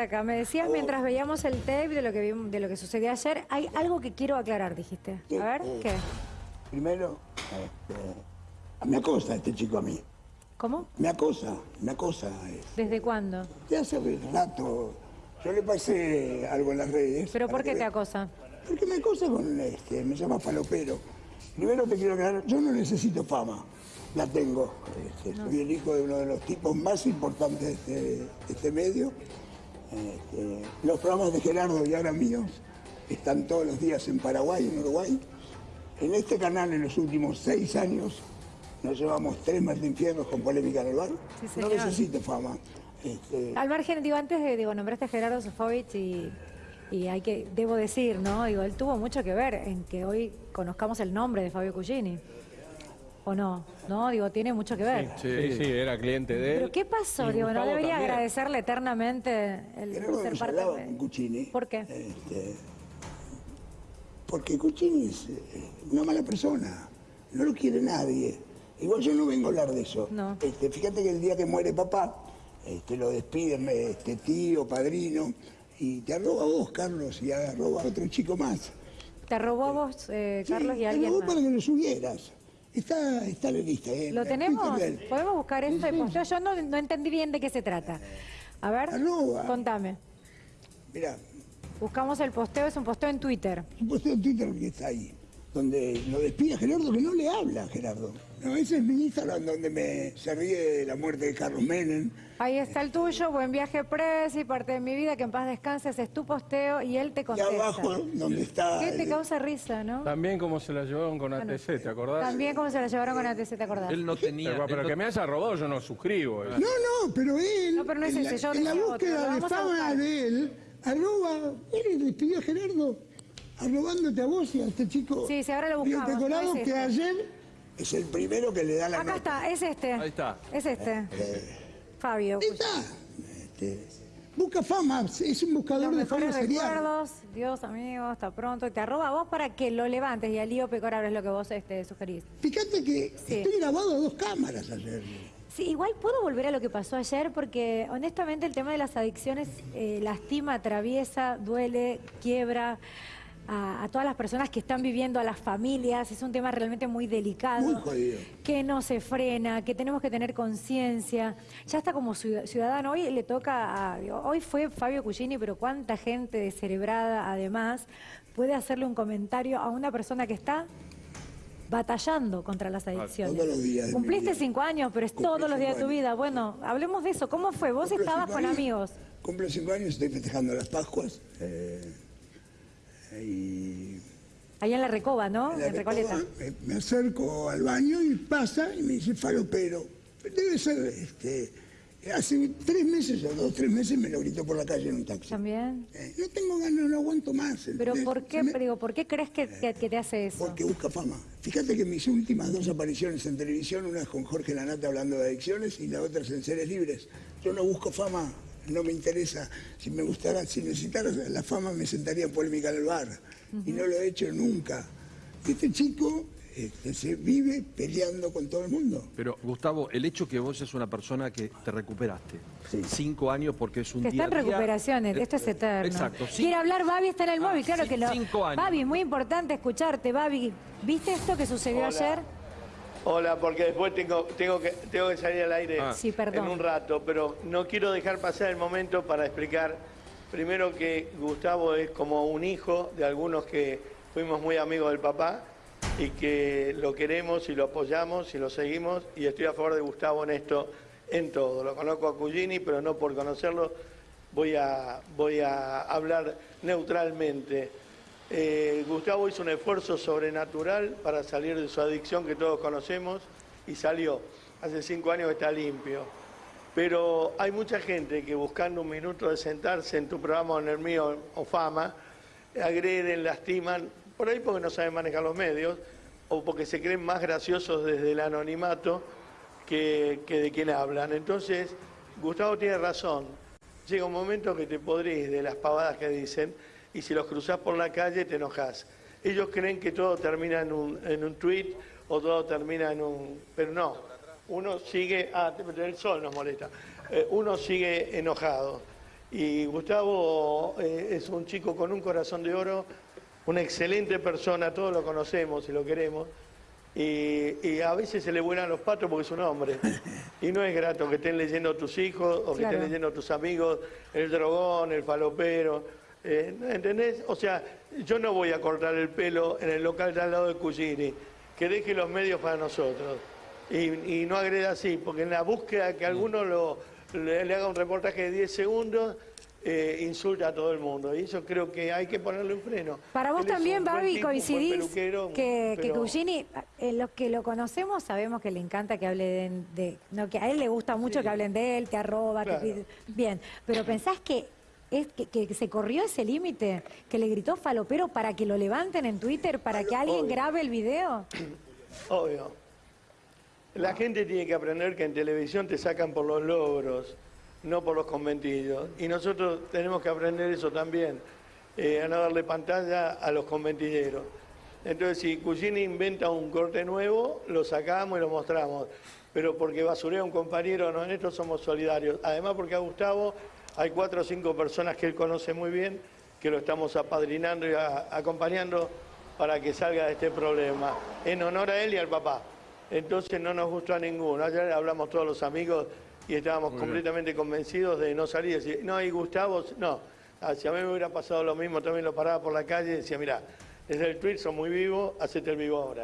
acá. Me decías mientras veíamos el tape de lo que vimos- de lo que sucedió ayer, hay algo que quiero aclarar, dijiste. A ver, ¿qué? Primero, este, me acosa este chico a mí. ¿Cómo? Me acosa, me acosa. este, ¿Desde cuándo? De hace rato. Yo le pasé algo en las redes. ¿Pero por qué te acosa? Porque me acosa con este, me llama falopero. Primero te quiero aclarar, yo no necesito fama, la tengo. Este, Soy el hijo de uno de los tipos más importantes de de este medio. Este, los programas de Gerardo y ahora míos están todos los días en Paraguay, en Uruguay. En este canal, en los últimos seis años, nos llevamos tres más de infiernos con polémica en el bar. Sí, no señor. necesito fama. Este, Al margen, digo, antes de, digo, nombraste a Gerardo Sofovich y, y hay que, debo decir, ¿no? Digo, él tuvo mucho que ver en que hoy conozcamos el nombre de Fabio Cugini. ¿O no? ¿No? Digo, tiene mucho que ver. Sí, sí, era cliente de él. ¿Pero qué pasó? Digo, ¿no debería también. agradecerle eternamente el ser parte de- con Cuccini. ¿Por qué? Este, porque Cuccini es eh, una mala persona, no lo quiere nadie. Igual yo no vengo a hablar de eso. No. Este, fíjate que el día que muere papá, este, lo despiden este, tío, padrino, y te arroba a vos, Carlos, y arroba a otro chico más. Te robó a vos, eh, Sí, Carlos, y te alguien arrobó más. para que lo subieras. Está, está en la lista. eh, ¿Lo en tenemos? ¿Podemos buscar esto de posteo? Yo no, no entendí bien de qué se trata. A ver, Arroba. contame. Mirá, Buscamos el posteo, es un posteo en Twitter. un posteo en Twitter que está ahí, donde lo despide a Gerardo, que no le habla a Gerardo. No, ese es mi Instagram donde me se ríe de la muerte de Carlos Menem. Ahí está el tuyo, buen viaje presi, y parte de mi vida, que en paz descanses, es tu posteo y él te Y contesta. abajo, donde está... ¿Qué te el- causa risa, no? También como se la llevaron con ATC, ¿te acordás? También como se la llevaron con ATC, ¿te acordás? Él no tenía. Pero, que me haya robado yo no suscribo. eh. No, no, pero él, No, pero no es en, la, ese, yo en la otro, búsqueda lo de fama de él, arroba, él despidió a Gerardo, arrobándote a vos y a este chico. Sí, sí, ahora lo buscamos, Colorado, no es que este. ayer es el primero que le da la Acá nota. está, es este. Ahí está. Es este. Fabio. Ahí está. Este, busca fama, es un buscador Los de fama mejores serial. recuerdos, Dios, amigo, hasta pronto. Te arroba a vos para que lo levantes y al lío Pecora es lo que vos este, sugerís. Fíjate que Sí. estoy grabado a dos cámaras ayer. Sí, igual puedo volver a lo que pasó ayer porque honestamente el tema de las adicciones eh, lastima, atraviesa, duele, quiebra a, a todas las personas que están viviendo, a las familias. Es un tema realmente muy delicado. Muy jodido. Que no se frena, que tenemos que tener conciencia. Ya está como ciud- ciudadano. Hoy le toca a. Hoy fue Fabio Cugini, pero cuánta gente descerebrada además puede hacerle un comentario a una persona que está batallando contra las adicciones. Todos los días de mi Cumpliste vida. cinco años, pero es todos los días de tu años. vida. Bueno, hablemos de eso. ¿Cómo fue? Vos estabas con años. amigos. Cumplo cinco años, estoy festejando las Pascuas. eh, y Allá en la Recoba, ¿no? en la en Recoleta. Recoba, me, acerco al baño y pasa y me dice falopero. Debe ser, este, hace tres meses o dos, tres meses me lo gritó por la calle en un taxi. También. Eh, no tengo ganas, no aguanto más. Pero. ¿por qué, me- digo, ¿por qué crees que, que- que te hace eso? Porque busca fama. Fíjate que mis últimas dos apariciones en televisión, una es con Jorge Lanata hablando de adicciones y la otra es en Seres Libres. Yo no busco fama, no me interesa. Si me gustara, si necesitara la fama, me sentaría en polémica en el bar. Y no lo he hecho nunca. Este chico este, se vive peleando con todo el mundo. Pero, Gustavo, el hecho que vos es una persona que te recuperaste. Sí. Cinco años porque es un Que día está en a día. recuperaciones, Eh, esto es eterno. Exacto. sí. Quiere hablar, Babi está en el Ah, móvil, claro sí, que lo. cinco años. Babi, muy importante escucharte, Babi. ¿Viste esto que sucedió Hola. ayer? Hola, porque después tengo, tengo, que, tengo que salir al aire Ah. Sí, perdón. en un rato, pero no quiero dejar pasar el momento para explicar primero que Gustavo es como un hijo de algunos que fuimos muy amigos del papá y que lo queremos y lo apoyamos y lo seguimos y estoy a favor de Gustavo en esto, en todo. Lo conozco a Cugini, pero no por conocerlo voy a, voy a hablar neutralmente. Eh, Gustavo hizo un esfuerzo sobrenatural para salir de su adicción que todos conocemos y salió. Hace cinco años está limpio. Pero hay mucha gente que buscando un minuto de sentarse en tu programa o en el mío o fama, agreden, lastiman, por ahí porque no saben manejar los medios o porque se creen más graciosos desde el anonimato que, que de quien hablan. Entonces, Gustavo tiene razón. Llega un momento que te podrís de las pavadas que dicen y si los cruzás por la calle te enojas. Ellos creen que todo termina en un, en un tweet o todo termina en un... Pero no, uno sigue... Ah, el sol nos molesta. Eh, uno sigue enojado. Y Gustavo eh, es un chico con un corazón de oro, una excelente persona, todos lo conocemos y lo queremos. Y, y a veces se le vuelan los patos porque es un hombre. Y no es grato que estén leyendo tus hijos o que Claro. estén leyendo tus amigos, el drogón, el falopero. Eh, ¿Entendés? O sea, yo no voy a cortar el pelo en el local de al lado de Cugini. Que deje los medios para nosotros. Y, y no agreda así, porque en la búsqueda que alguno lo, le, le haga un reportaje de 10 segundos, eh, insulta a todo el mundo. Y eso creo que hay que ponerle un freno. Para vos Él también, Babi, coincidís que, que pero- Cugini, eh, los que lo conocemos sabemos que le encanta que hablen de, no, que a él le gusta mucho que hablen de él, te arroba, Claro. pide- bien, pero pensás que es que, que se corrió ese límite, que le gritó falopero para que lo levanten en Twitter, para que alguien grabe el video. Obvio. La gente tiene que aprender que en televisión te sacan por los logros, no por los conventillos. Y nosotros tenemos que aprender eso también, eh, a no darle pantalla a los conventilleros. Entonces, si Cugini inventa un corte nuevo, lo sacamos y lo mostramos. Pero porque basurea a un compañero, no, en esto somos solidarios. Además, porque a Gustavo hay cuatro o cinco personas que él conoce muy bien, que lo estamos apadrinando y a- acompañando para que salga de este problema, en honor a él y al papá. Entonces no nos gustó a ninguno. Ayer hablamos todos los amigos y estábamos completamente convencidos de no salir y decir, no, y Gustavo, no. Ah, si a mí me hubiera pasado lo mismo, también lo paraba por la calle y decía, mira, desde el tweet son muy vivo, hacete el vivo ahora.